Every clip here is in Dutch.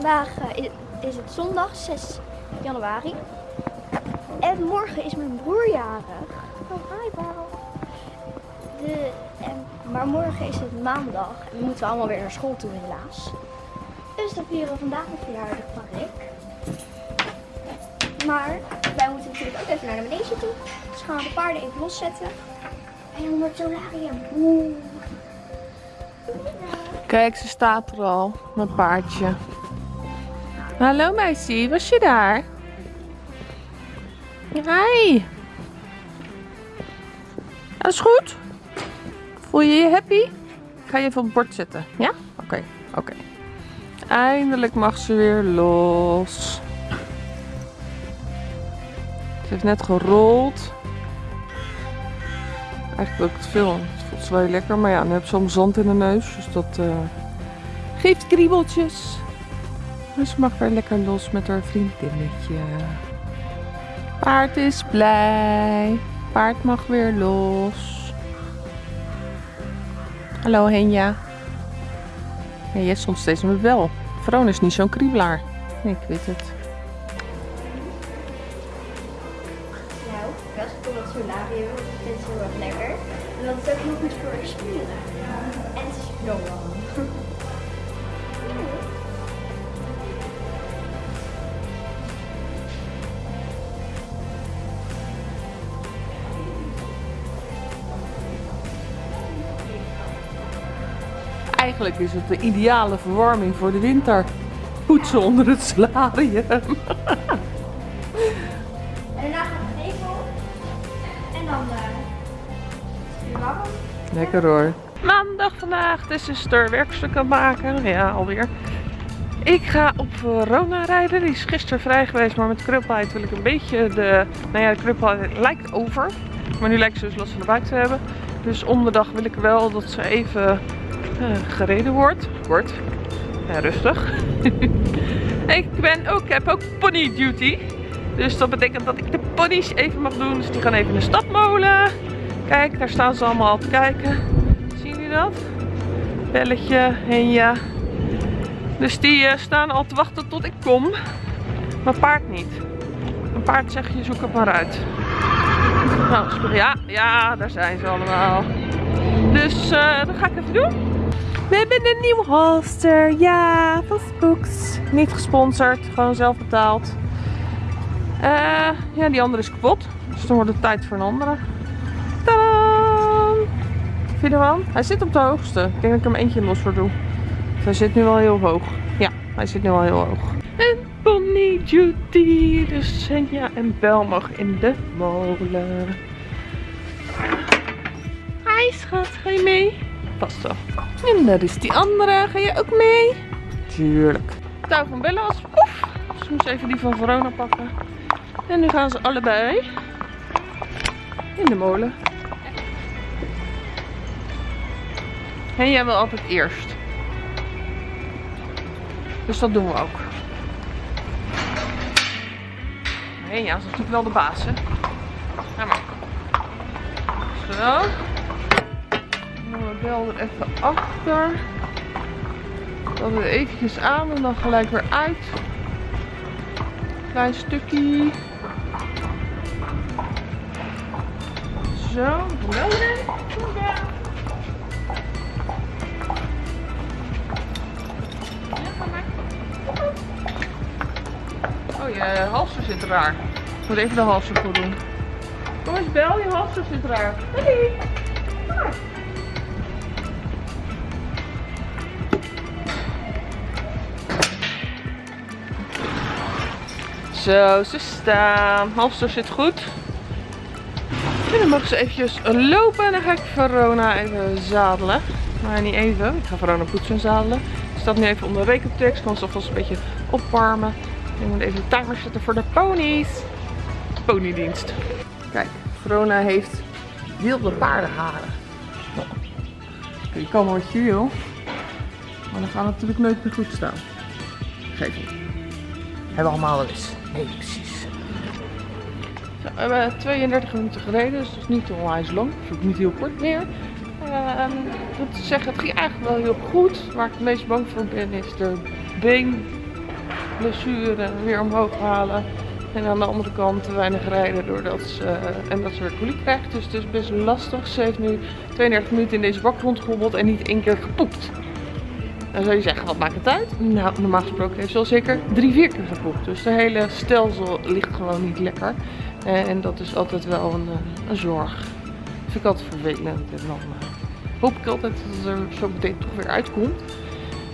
vandaag eh, is het zondag 6 januari. En morgen is mijn broer jarig. Oh, hi. De, en, maar morgen is het maandag en dan moeten we allemaal weer naar school toe helaas. Dus dan vieren we vandaag mijn verjaardag van Rick. Maar wij moeten natuurlijk ook even naar de manege toe. Dus gaan we de paarden even loszetten. En onder het solarium. Oeh. Kijk, ze staat er al. Mijn paardje. Hallo meisje, was je daar? Hi. Alles goed? Voel je je happy? Ik ga je even op het bord zetten. Ja? Oké, oké. Eindelijk mag ze weer los. Ze heeft net gerold. Eigenlijk wil ik het filmen. Het voelt wel lekker. Maar ja, nu heb ze allemaal zand in de neus. Dus dat eh, geeft kriebeltjes. Dus ze mag weer lekker los met haar vriendinnetje. Paard is blij. Paard mag weer los. Hallo Henja. Ja, jij stond steeds met wel. Veron is niet zo'n kriebelaar. Ik weet het. Eigenlijk is het de ideale verwarming voor de winter. Poetsen onder het solarium. En daarna gaat het nevel. En dan eh is het weer warm. Lekker hoor. Maandag vandaag, de zuster werkstuk aan het maken. Ja, alweer. Ik ga op Verona rijden. Die is gisteren vrij geweest, maar met kruppelheid wil ik een beetje de... Nou ja, de kruppelheid lijkt over. Maar nu lijkt ze dus last van de buik te hebben. Dus om de dag wil ik wel dat ze even gereden wordt. Wordt. Ja, rustig. ik ben ook, heb ook pony duty. Dus dat betekent dat ik de ponies even mag doen. Dus die gaan even in de stapmolen. Kijk, daar staan ze allemaal al te kijken. Zien jullie dat? Belletje, Henja. Dus die eh, staan al te wachten tot ik kom. Maar paard niet. Een paard zeg je, zoek het maar uit. Nou, ja, ja, daar zijn ze allemaal. Dus eh, dat ga ik even doen. We hebben een nieuw holster. Ja, van Spooks. Niet gesponsord, gewoon zelf betaald. Eh, ja, die andere is kapot. Dus dan wordt het tijd voor een andere. Tadaa! Vind je? Hij zit op de hoogste. Ik denk dat ik hem eentje los voor doe. Dus hij zit nu wel heel hoog. Ja, hij zit nu wel heel hoog. En Pony Duty. Dus Senja en Bel mag in de molen. Hi schat, ga je mee? Wel. En daar is die andere. Ga je ook mee? Tuurlijk. Touw van Bella was poef. Dus ik moest even die van Verona pakken. En nu gaan ze allebei in de molen. En jij wil altijd eerst. Dus dat doen we ook. Nee, ja, dat is natuurlijk wel de baas, hè. Ga maar. Zo. Dan bel er even achter. Dat we eventjes aan en dan gelijk weer uit. Klein stukje. Zo, erin. Oh, je halster zit raar. Ik moet even de halster goed doen. Kom eens, Bel, je halster zit raar. Hey. Zo, ze staan. Halster zit goed. En dan mogen ze eventjes lopen en dan ga ik Verona even zadelen. Maar niet even, ik ga Verona poetsen en zadelen. Ik sta nu even onder rekentekst, kan ze alvast een beetje opwarmen. Ik moet even de timer zetten voor de ponies. Ponydienst. Kijk, Verona heeft wilde paardenharen. Kun je komen wat je wil. Maar dan gaat natuurlijk nooit meer goed staan. Geef niet. Hebben allemaal wel eens. Nee, precies. Zo, we hebben 32 minuten gereden, dus dat is niet onwijs lang. Dus ook niet heel kort meer. Ehm, ik moet zeggen, het ging eigenlijk wel heel goed. Waar ik het meest bang voor ben is de been blessure weer omhoog halen. En aan de andere kant te weinig rijden doordat ze, en dat ze weer coliek krijgt. Dus het is best lastig. Ze heeft nu 32 minuten in deze bak rondgehobbeld en niet één keer gepoept. Dan zou je zeggen, wat maakt het uit? Nou, normaal gesproken heeft ze al zeker drie, vier keer gepoept. Dus de hele stelsel ligt gewoon niet lekker. En dat is altijd wel een, een zorg. Dat vind ik altijd vervelend. En dan hoop ik altijd dat het er zo meteen toch weer uitkomt.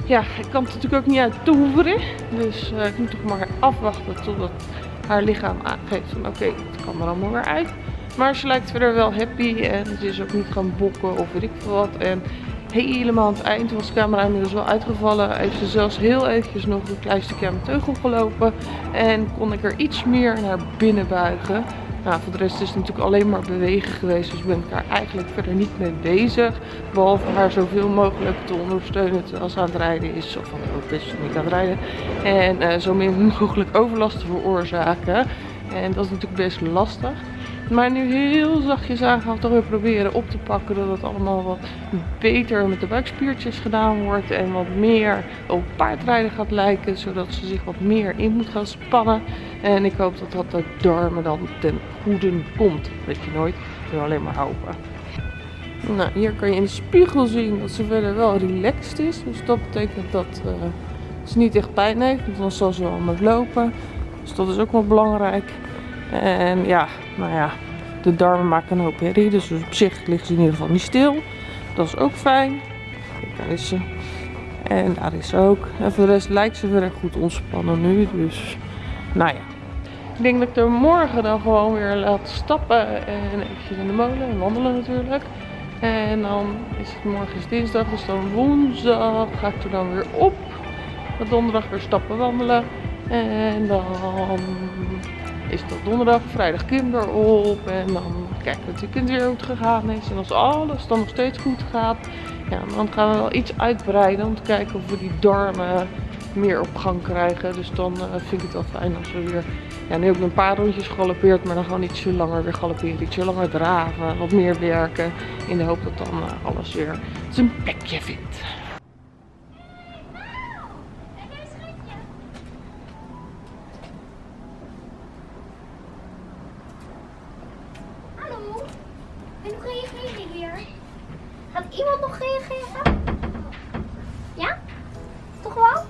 Ja, ik kan het natuurlijk ook niet uit toveren. Dus ik moet toch maar afwachten totdat haar lichaam aangeeft van oké, het kan er allemaal weer uit. Maar ze lijkt verder wel happy en ze is ook niet gaan bokken of weet ik veel wat. En helemaal aan het eind was de camera inmiddels wel uitgevallen. Heeft ze zelfs heel eventjes nog een klein stukje aan mijn teugel gelopen. En kon ik er iets meer naar binnen buigen. Nou, voor de rest is het natuurlijk alleen maar bewegen geweest. Dus ben ik daar eigenlijk verder niet mee bezig. Behalve haar zoveel mogelijk te ondersteunen terwijl ze aan het rijden is. Of ook is niet aan het rijden. En uh, zo min mogelijk overlast te veroorzaken. En dat is natuurlijk best lastig. Maar nu heel zachtjes aan gaan toch weer proberen op te pakken. Dat het allemaal wat beter met de buikspiertjes gedaan wordt. En wat meer op paardrijden gaat lijken. Zodat ze zich wat meer in moet gaan spannen. En ik hoop dat dat de darmen dan ten goede komt. Weet je nooit. Ik alleen maar hopen. Nou, hier kan je in de spiegel zien dat ze verder wel relaxed is. Dus dat betekent dat uh, ze niet echt pijn heeft. Want dan zal ze wel met lopen. Dus dat is ook wel belangrijk. En ja, nou ja, de darmen maken een hoop herrie. Dus op zich ligt ze in ieder geval niet stil. Dat is ook fijn. Kijk, daar is ze. En daar is ze ook. En voor de rest lijkt ze verder goed ontspannen nu. Dus, nou ja. Ik denk dat ik er morgen dan gewoon weer laat stappen. En eventjes in de molen en wandelen natuurlijk. En dan is het morgen dinsdag, dus dan woensdag ga ik er dan weer op. Donderdag weer stappen wandelen. En dan is dat donderdag, vrijdag kinder op. En dan kijken we natuurlijk weer hoe het gegaan is. En als alles dan nog steeds goed gaat, ja, dan gaan we wel iets uitbreiden om te kijken of we die darmen meer op gang krijgen. Dus dan uh, vind ik het wel fijn als we weer... Ja, nu heb ik een paar rondjes gegalopeerd, maar dan gewoon ietsje langer weer galopperen. Ietsje langer draven, wat meer werken. In de hoop dat dan uh, alles weer zijn plekje vindt. Nog reageren? Ja? Toch wel?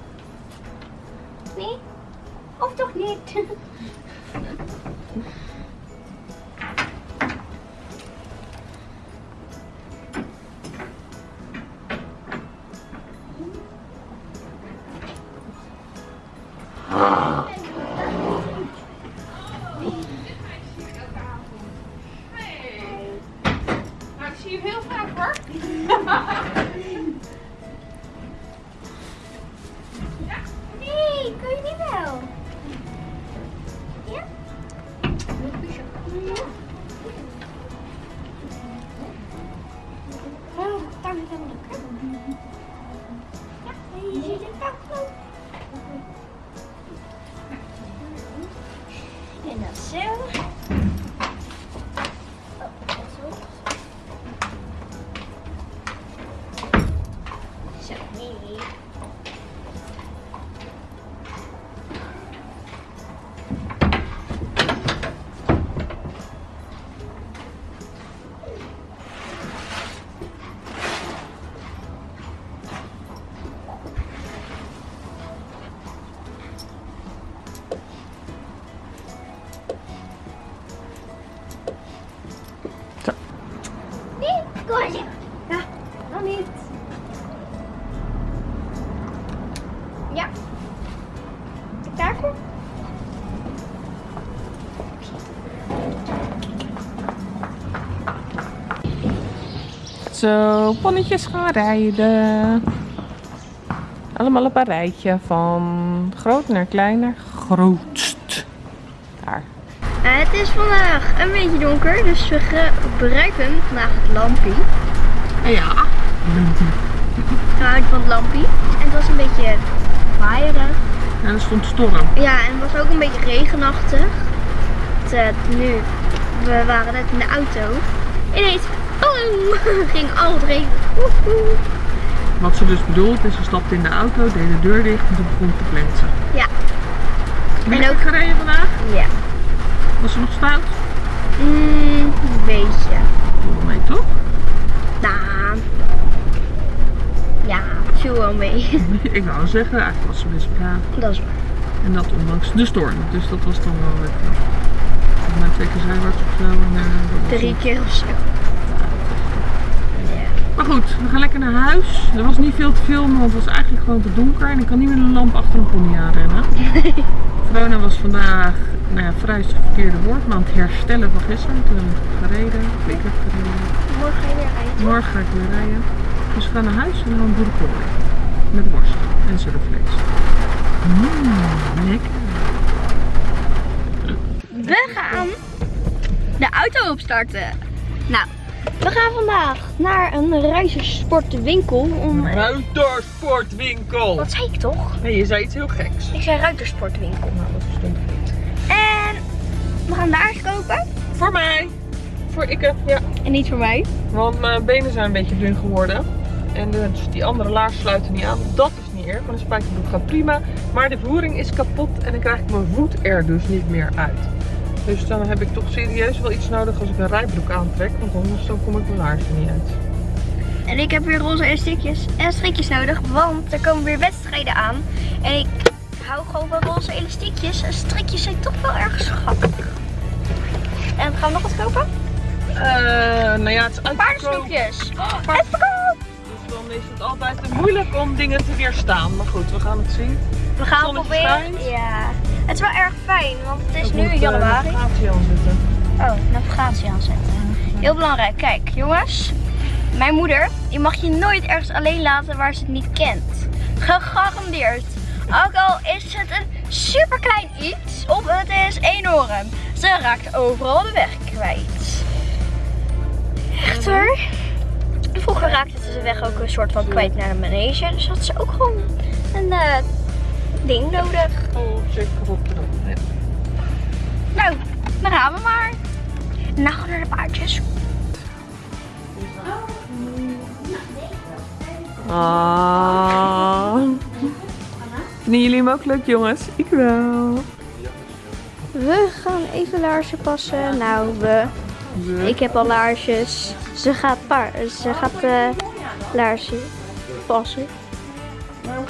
Nee? Of toch niet? too. Zo, ponnetjes gaan rijden. Allemaal op een rijtje. Van groot naar kleiner. Grootst. Daar. het is vandaag een beetje donker. Dus we gebruiken vandaag het lampie. Ja. Nou, van het lampie. En het was een beetje waaierig. En er stond storm. Ja, en het was ook een beetje regenachtig. Het, uh, nu, we waren net in de auto. Ineens ging al het regen. Wat ze dus bedoelt is, ze stapte in de auto, deed de deur dicht en toen begon te plensen. Ja, Ben En je ook- ook gereden vandaag? Ja. Was ze nog stout? Mm, een beetje. Viel mee toch? Nou. Ja, viel wel mee. Ik wou zeggen, eigenlijk was ze best braaf. Dat is waar. En dat ondanks de storm. Dus dat was dan wel knap. Volgens mij twee keer zijwaarts of zo. Eh, Drie keer of zo. Maar goed, we gaan lekker naar huis. Er was niet veel te filmen, want het was eigenlijk gewoon te donker. En ik kan niet met een lamp achter een pony aanrennen. Verona was vandaag, nou ja, vrij is het verkeerde woord, maar aan het herstellen van gisteren. Toen heb ik gereden. Ik heb gereden. Morgen ga je weer rijden. Morgen ga ik weer rijden. Dus we gaan naar huis en dan een boerenkool. Met worst en surfvlees. Mmm, lekker. We gaan de auto opstarten. Nou, we gaan vandaag naar een ruitersportwinkel om... Ruitersportwinkel. Wat zei ik toch? Nee, je zei iets heel geks. Ik zei ruitersportwinkel. Nou, dat stond goed. En we gaan daar eens kopen. Voor mij. Voor ikke, ja. En niet voor mij. Want mijn benen zijn een beetje dun geworden. En dus die andere laars sluiten niet aan. Dat is niet erg, want een spijkerbroek gaat prima. Maar de voering is kapot en dan krijg ik mijn voet er dus niet meer uit. Dus dan heb ik toch serieus wel iets nodig als ik een rijbroek aantrek. Want anders dan kom ik mijn laarzen niet uit. En ik heb weer roze elastiekjes en strikjes nodig, want er komen weer wedstrijden aan. En ik hou gewoon van roze elastiekjes. En strikjes zijn toch wel erg schattig. En gaan we nog wat kopen? Eh, nou ja, het is uitverkocht. Paardensnoepjes. Oh, uitverkoop! Dus dan is het altijd moeilijk om dingen te weerstaan. Maar goed, we gaan het zien. We gaan het proberen. schijnt. Ja. Het is wel erg fijn, want het is Ik nu moet, eh, januari. navigatie aanzetten. Oh, navigatie aanzetten. Heel belangrijk. Kijk, jongens. Mijn moeder, die mag je nooit ergens alleen laten waar ze het niet kent. Gegarandeerd. Ook al is het een super klein iets of het is enorm. Ze raakt overal de weg kwijt. Echt hoor. Vroeger raakte ze de weg ook een soort van kwijt naar de manege. Dus had ze ook gewoon een eh, ding nodig. Oh, zeker. Ja. Nou, dan gaan we maar. Nou, naar de paardjes. Ah. Vinden jullie hem ook leuk, jongens? Ik wel. We gaan even laarzen passen. Nou, we. Ik heb al laarsjes. Ze gaat, paar, ze gaat eh laarzen passen.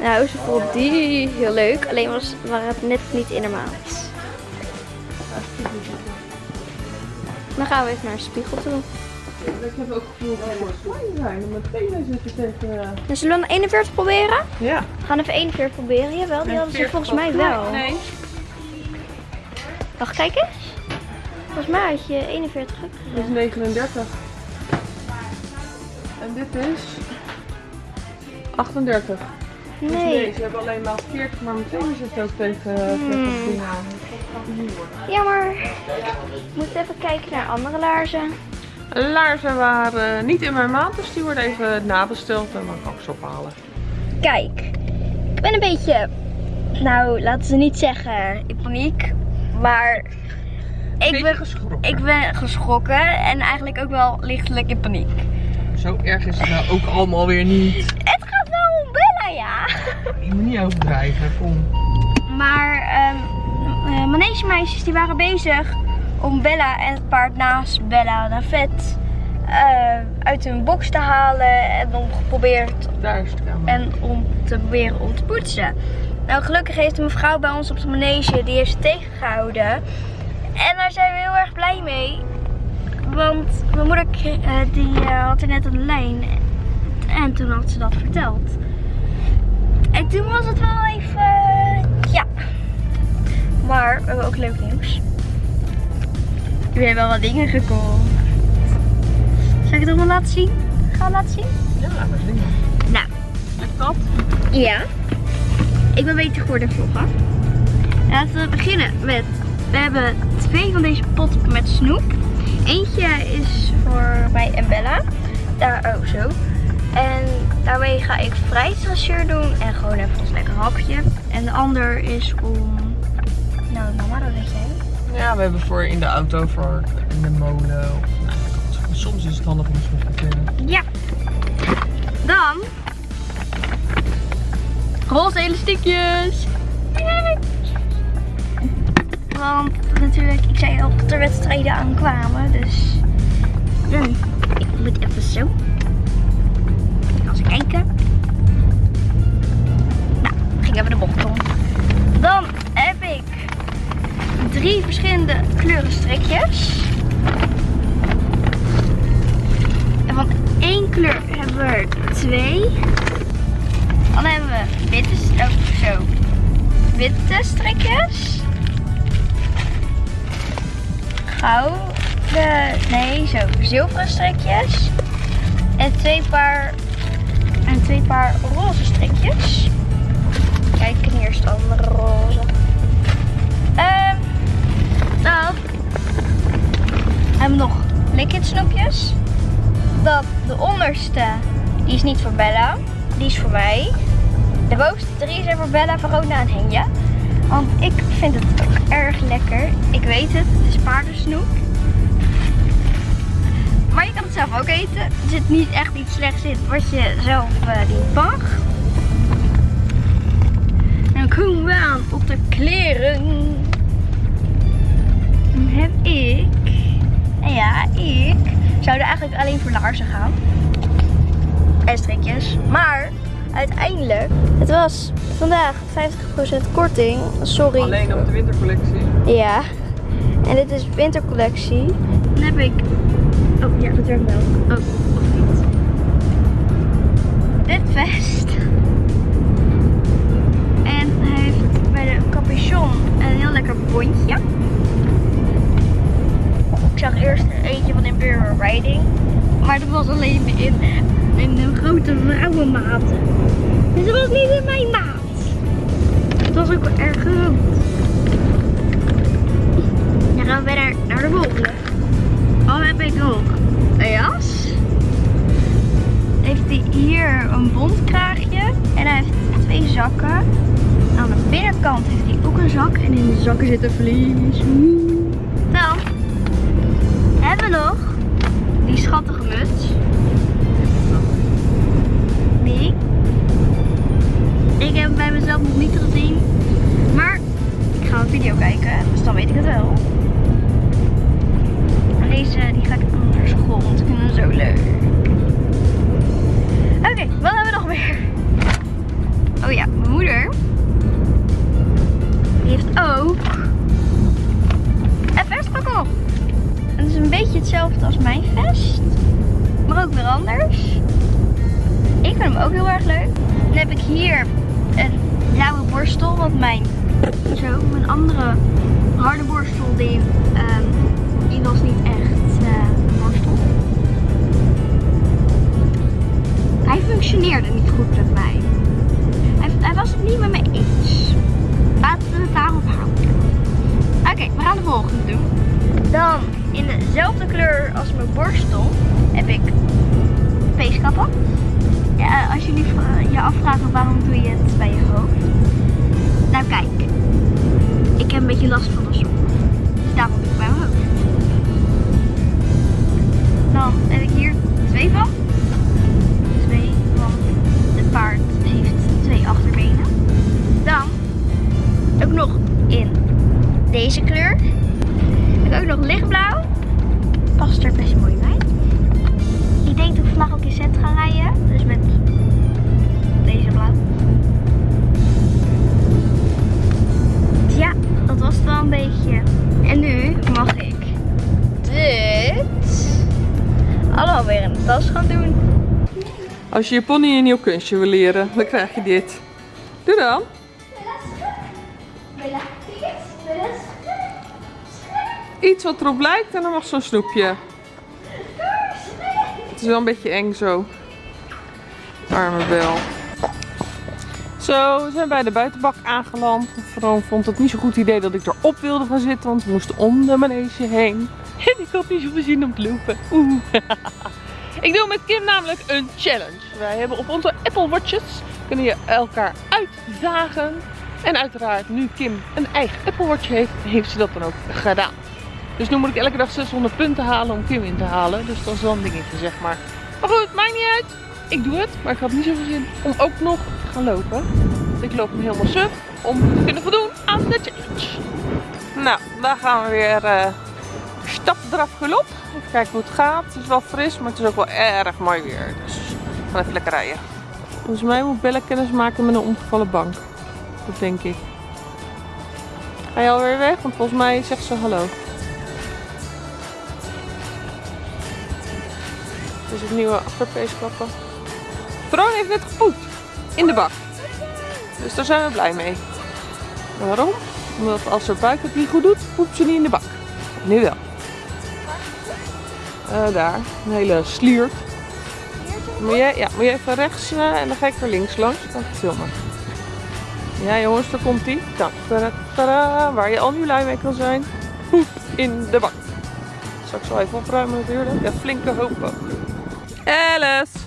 Nou, ze vond die heel leuk. Alleen was waren het net niet in maat. Dan gaan we even naar de spiegel toe. Ik heb ook gevoel dat we klein zijn. Mijn tenen zitten tegen... Dan zullen we een 41 proberen? Ja. We gaan even 41 proberen. Jawel, die hadden ze volgens mij wel. Nee. Wacht, kijk eens. Volgens mij had je 41 ook Dit is 39. En dit is 38. Dus nee, ze hebben alleen maar 40, maar mijn tenen zitten ook tegen, het aan. Het niet worden. Ja, maar we moeten even kijken naar andere laarzen. Laarzen waren niet in mijn maat, dus die worden even nabesteld en dan kan ik ze ophalen. Kijk, ik ben een beetje, nou laten ze niet zeggen in paniek, maar ik ben, geschrokken. ik ben geschrokken en eigenlijk ook wel lichtelijk in paniek. Zo erg is het nou ook allemaal weer niet. Niet overdrijven, kom. Maar eh, manegemeisjes die waren bezig om Bella en het paard naast Bella de vet eh, uit hun box te halen en om geprobeerd en om te proberen om te poetsen. Nou, gelukkig heeft een mevrouw bij ons op de manege die heeft ze tegengehouden. En daar zijn we heel erg blij mee. Want mijn moeder eh, die, had er net een lijn. En toen had ze dat verteld. En toen was het wel even... ja. Maar we hebben ook leuk nieuws. We hebben wel wat dingen gekocht. Zal ik het allemaal laten zien? Gaan we laten zien? Ja, is dingen. Nou, Lukt dat? ja. Ik ben beter geworden vloggen. Laten we beginnen met... We hebben twee van deze potten met snoep. Eentje is voor mij en Bella. Daar, oh zo. En daarmee ga ik fruitsassier doen en gewoon even een lekker hapje. En de ander is om... Nou mama, dat weet jij. Ja, we hebben voor in de auto, voor in de molen. Of, nou, soms is het handig om eens te kunnen. Ja. Dan. Roze elastiekjes. Want natuurlijk, ik zei al dat er wedstrijden aankwamen. Dus ik moet even zo. Ze kijken. Nou, ging even de bocht om. Dan heb ik drie verschillende kleuren strikjes. En van één kleur hebben we twee. Dan hebben we witte, oh, zo, witte strikjes. Gouden, nee, zo, zilveren strikjes. En twee paar, twee paar roze strikjes. Kijk, en hier is de andere roze. Ehm, dan hebben we nog liquid snoepjes. Dat de onderste, die is niet voor Bella, die is voor mij. De bovenste drie zijn voor Bella, Verona en Henja. Want ik vind het erg lekker. Ik weet het, het is paardensnoep. Maar je kan het zelf ook eten. Er zit niet echt iets slechts in wat je zelf uh, niet mag. En dan komen we aan op de kleren. Dan heb ik... En ja, ik zou er eigenlijk alleen voor laarzen gaan. En strikjes. Maar uiteindelijk, het was vandaag 50% korting. Sorry. Alleen op de wintercollectie. Ja. En dit is wintercollectie. Dan heb ik... Oh ja, dat werkt wel. Oh, of niet. Dit vest. En hij heeft bij de capuchon een heel lekker bondje. Ik zag eerst eentje van Imperial Riding. Maar dat was alleen in, in een grote vrouwenmaat. Dus dat was niet in mijn maat. Het was ook wel erg groot. Dan gaan we verder naar de volgende. Heb ik nog? Een jas. Heeft hij hier een bondkraagje. En hij heeft twee zakken. Aan de binnenkant heeft hij ook een zak. En in de zakken zit een vlies. Dan hebben we nog die schattige muts. Die. Ik heb bij mezelf nog niet gezien. Maar ik ga een video kijken, dus dan weet ik het wel. Deze die ga ik naar school, want ik vind hem zo leuk. Oké, wat hebben we nog meer? Oh ja, mijn moeder. Die heeft ook een vestpakkel. Het is een beetje hetzelfde als mijn vest. Maar ook weer anders. Ik vind hem ook heel erg leuk. Dan heb ik hier een blauwe borstel. Want mijn, zo, mijn andere harde borstel die, was niet echt uh, een borstel. Hij functioneerde niet goed met mij. Hij, was het niet met mij eens. Laten we het daarop houden. Oké, we gaan de volgende doen. Dan in dezelfde kleur als mijn borstel heb ik feestkappen. Ja, als jullie je afvragen waarom doe je het bij je hoofd. Nou kijk, ik heb een beetje last van de zon. Dan heb ik hier twee van. Twee, want het paard heeft twee achterbenen. Dan ook nog in deze kleur. Ik ook nog lichtblauw. Past er best mooi bij. Ik denk dat ik vandaag ook in set ga rijden. Dus met deze blauw. Ja, dat was het wel een beetje. En nu mag ik dit allemaal weer in de tas gaan doen. Als je je pony een nieuw kunstje wil leren, dan krijg je dit. Doe dan. Iets wat erop lijkt en dan mag zo'n snoepje. Het is wel een beetje eng zo. Arme bel. Zo, we zijn bij de buitenbak aangeland. Vroon vond het niet zo'n goed idee dat ik erop wilde gaan zitten, want we moesten om de manege heen. En ik had niet zoveel zin om te lopen. Oeh. ik doe met Kim namelijk een challenge. Wij hebben op onze Apple Watches kunnen je elkaar uitdagen. En uiteraard, nu Kim een eigen Apple Watch heeft, heeft ze dat dan ook gedaan. Dus nu moet ik elke dag 600 punten halen om Kim in te halen. Dus dat is wel een dingetje, zeg maar. Maar goed, maakt niet uit. Ik doe het, maar ik had niet zoveel zin om ook nog te gaan lopen. Dus ik loop hem helemaal suf om te kunnen voldoen aan de challenge. Nou, daar gaan we weer uh, stap eraf gelop. Even kijken hoe het gaat. Het is wel fris, maar het is ook wel erg mooi weer. Dus we gaan even lekker rijden. Volgens mij moet Bella kennis maken met een omgevallen bank. Dat denk ik. Ga je alweer weg? Want volgens mij zegt ze hallo. Is het nieuwe achterpeesklappen. Veron heeft net gepoept. In de bak. Dus daar zijn we blij mee. Waarom? Omdat als haar buik het niet goed doet, poept ze niet in de bak. Nu wel. Uh, daar, een hele sliert. Moet jij, ja, moet je even rechts uh, en dan ga ik er links langs. Dan filmen. Ja jongens, daar komt ie. Tada, waar je al nu lui mee kan zijn. Poep in de bak. Zal ik zo even opruimen natuurlijk. Ja, flinke hoop Alice!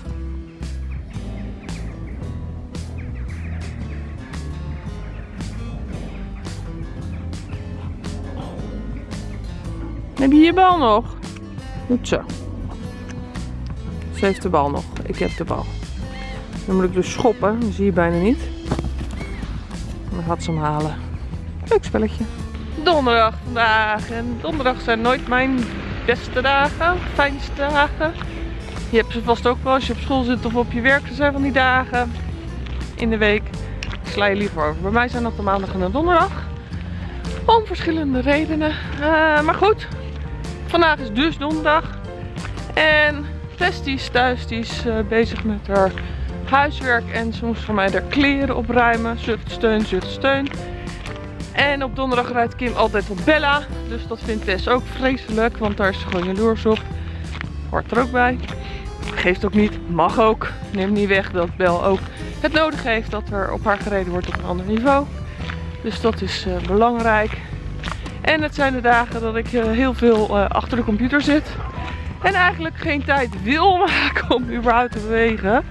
Heb je je bal nog? Goed zo. Ze heeft de bal nog. Ik heb de bal. Dan moet ik dus schoppen. Dat zie je bijna niet. Dan gaat ze hem halen. Leuk spelletje. Donderdag vandaag. En donderdag zijn nooit mijn beste dagen. Fijnste dagen. Je hebt ze vast ook wel als je op school zit of op je werk. Er zijn van die dagen in de week. Sla je liever over. Bij mij zijn dat de maandag en de donderdag. Om verschillende redenen. Uh, maar goed, vandaag is dus donderdag. En Tess is thuis, die is uh, bezig met haar huiswerk. En moest voor mij haar kleren opruimen. Zucht, steun, zucht, steun. En op donderdag rijdt Kim altijd op Bella. Dus dat vindt Tess ook vreselijk, want daar is ze gewoon jaloers op. Hoort er ook bij. Geeft ook niet, mag ook. Neem niet weg dat Bel ook het nodig heeft dat er op haar gereden wordt op een ander niveau. Dus dat is uh, belangrijk. En het zijn de dagen dat ik uh, heel veel uh, achter de computer zit. En eigenlijk geen tijd wil maken om überhaupt te bewegen.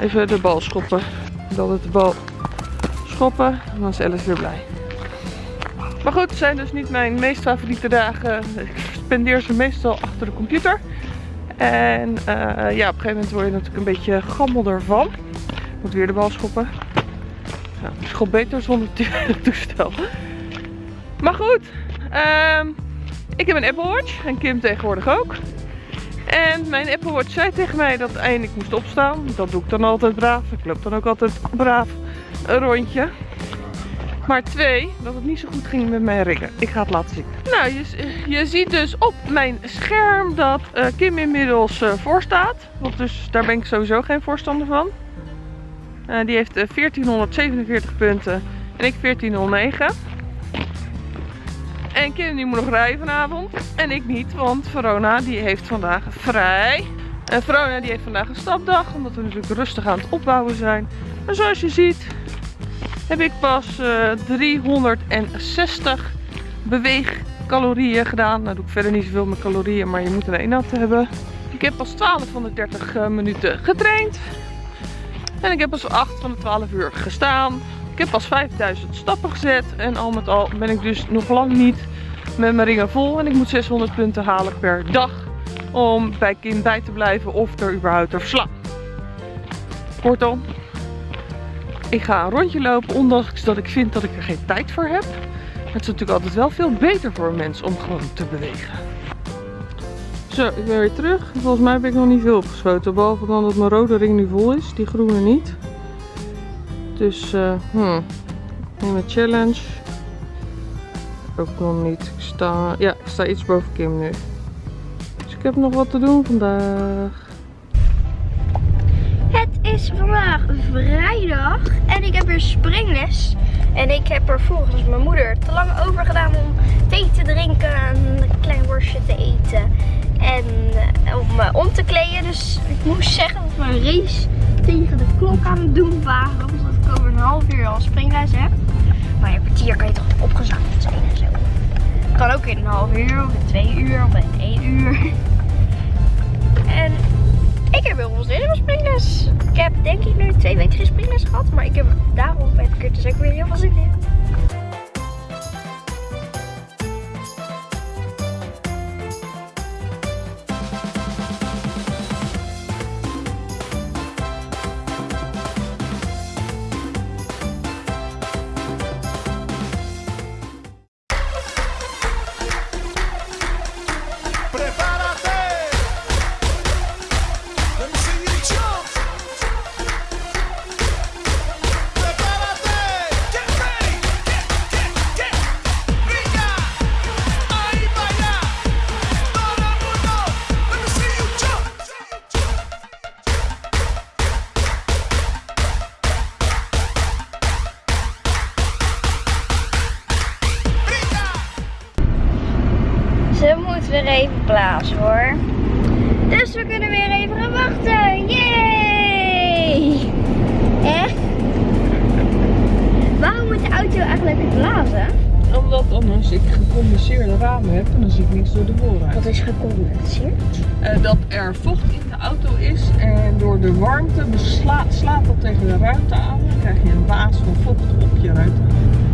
Even de bal schoppen. Dan het de bal schoppen. En dan is Alice weer blij. Maar goed, het zijn dus niet mijn meest favoriete dagen. Ik spendeer ze meestal achter de computer. En uh, ja, op een gegeven moment word je natuurlijk een beetje gammel ervan. Moet weer de bal schoppen. Nou, ik schop beter zonder toestel. Maar goed, um, ik heb een Apple Watch en Kim tegenwoordig ook. En mijn Apple Watch zei tegen mij dat ik moest opstaan. Dat doe ik dan altijd braaf. Ik loop dan ook altijd braaf een rondje. Maar twee, dat het niet zo goed ging met mijn ringen. Ik ga het laten zien. Nou, je, je ziet dus op mijn scherm dat uh, Kim inmiddels uh, voor staat. Want dus daar ben ik sowieso geen voorstander van. Uh, die heeft 1447 punten en ik 1409. En Kim die moet nog rijden vanavond. En ik niet, want Verona die heeft vandaag vrij. En Verona die heeft vandaag een stapdag, omdat we natuurlijk rustig aan het opbouwen zijn. Maar zoals je ziet, heb ik pas uh, 360 beweegcalorieën gedaan. Nou doe ik verder niet zoveel met calorieën, maar je moet er een aan hebben. Ik heb pas 12 van de 30 uh, minuten getraind. En ik heb pas 8 van de 12 uur gestaan. Ik heb pas 5000 stappen gezet. En al met al ben ik dus nog lang niet met mijn ringen vol. En ik moet 600 punten halen per dag. Om bij kind bij te blijven of er überhaupt te verslaan. Kortom, ik ga een rondje lopen, ondanks dat ik vind dat ik er geen tijd voor heb. Het is natuurlijk altijd wel veel beter voor een mens om gewoon te bewegen. Zo, ik ben weer terug. Volgens mij heb ik nog niet veel opgeschoten. Behalve dan dat mijn rode ring nu vol is. Die groene niet. Dus, uh, hmm. Een challenge. Ook nog niet. Ik sta, ja, ik sta iets boven Kim nu. Dus ik heb nog wat te doen vandaag is vandaag vrijdag en ik heb weer springles. En ik heb er volgens mijn moeder te lang over gedaan om thee te drinken en een klein worstje te eten. En eh, om me om te kleden. Dus ik moest zeggen dat een race tegen de klok aan het doen waren. Over een half uur al springles heb. Maar in een kwartier kan je toch opgezakt zijn en zo. Kan ook in een half uur, of in twee uur, of in één uur. En ik heb heel veel zin in springles. Ik heb denk ik nu twee weken geen springles gehad. Maar ik heb daarom ik er dus ook weer heel veel zin in.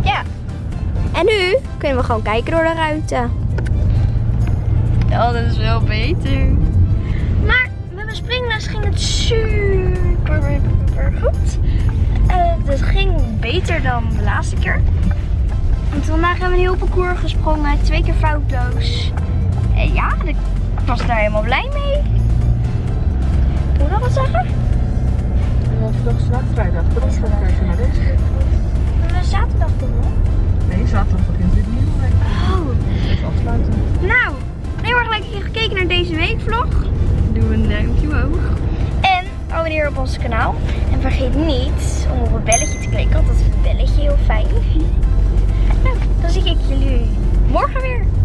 Ja. En nu kunnen we gewoon kijken door de ruiten. Ja, dat is wel beter. Maar met mijn springles ging het super, super goed. Eh, het ging beter dan de laatste keer. Want vandaag hebben we een heel parcours gesprongen, twee keer foutloos. En ja, ik was daar helemaal blij mee. Moet ik nog wat zeggen? Vrijdag, dan naar deze week zaterdag doen, hoor. Nee, zaterdag begint weer nieuw. week. Oh. Afsluiten. Nou, heel erg leuk dat je gekeken naar deze weekvlog. Doe een eh, duimpje omhoog. En abonneer op ons kanaal. En vergeet niet om op het belletje te klikken, want dat het belletje heel fijn. nou, dan zie ik jullie morgen weer.